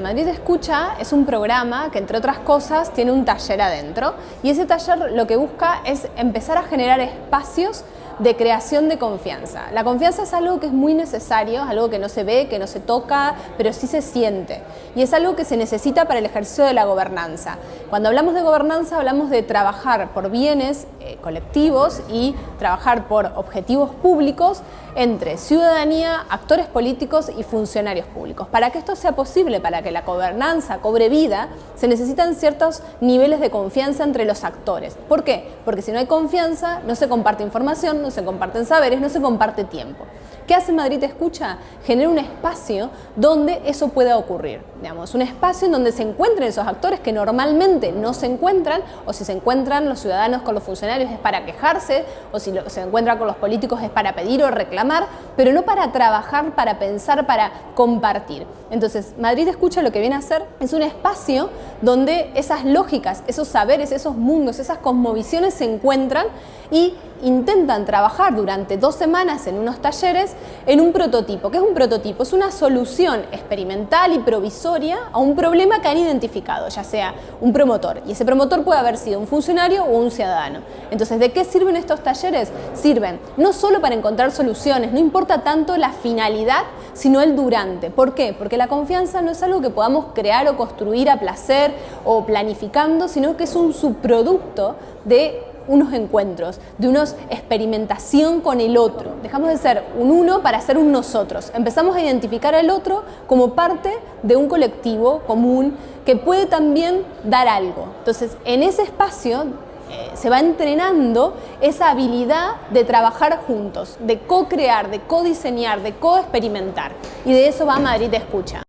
Madrid Escucha es un programa que entre otras cosas tiene un taller adentro y ese taller lo que busca es empezar a generar espacios de creación de confianza. La confianza es algo que es muy necesario, algo que no se ve, que no se toca, pero sí se siente. Y es algo que se necesita para el ejercicio de la gobernanza. Cuando hablamos de gobernanza hablamos de trabajar por bienes eh, colectivos y trabajar por objetivos públicos entre ciudadanía, actores políticos y funcionarios públicos. Para que esto sea posible, para que la gobernanza cobre vida, se necesitan ciertos niveles de confianza entre los actores. ¿Por qué? Porque si no hay confianza, no se comparte información, no se comparten saberes, no se comparte tiempo. ¿Qué hace Madrid Escucha? Genera un espacio donde eso pueda ocurrir. Digamos, un espacio en donde se encuentren esos actores que normalmente no se encuentran, o si se encuentran los ciudadanos con los funcionarios es para quejarse, o si se encuentran con los políticos es para pedir o reclamar, pero no para trabajar, para pensar, para compartir. Entonces, Madrid Escucha lo que viene a hacer es un espacio donde esas lógicas, esos saberes, esos mundos, esas cosmovisiones se encuentran y intentan trabajar durante dos semanas en unos talleres en un prototipo. ¿Qué es un prototipo? Es una solución experimental y provisoria a un problema que han identificado, ya sea un promotor. Y ese promotor puede haber sido un funcionario o un ciudadano. Entonces, ¿de qué sirven estos talleres? Sirven no solo para encontrar soluciones, no importa tanto la finalidad, sino el durante. ¿Por qué? Porque la confianza no es algo que podamos crear o construir a placer o planificando, sino que es un subproducto de unos encuentros, de una experimentación con el otro. Dejamos de ser un uno para ser un nosotros. Empezamos a identificar al otro como parte de un colectivo común que puede también dar algo. Entonces, en ese espacio eh, se va entrenando esa habilidad de trabajar juntos, de co-crear, de co-diseñar, de co-experimentar. Y de eso va Madrid Escucha.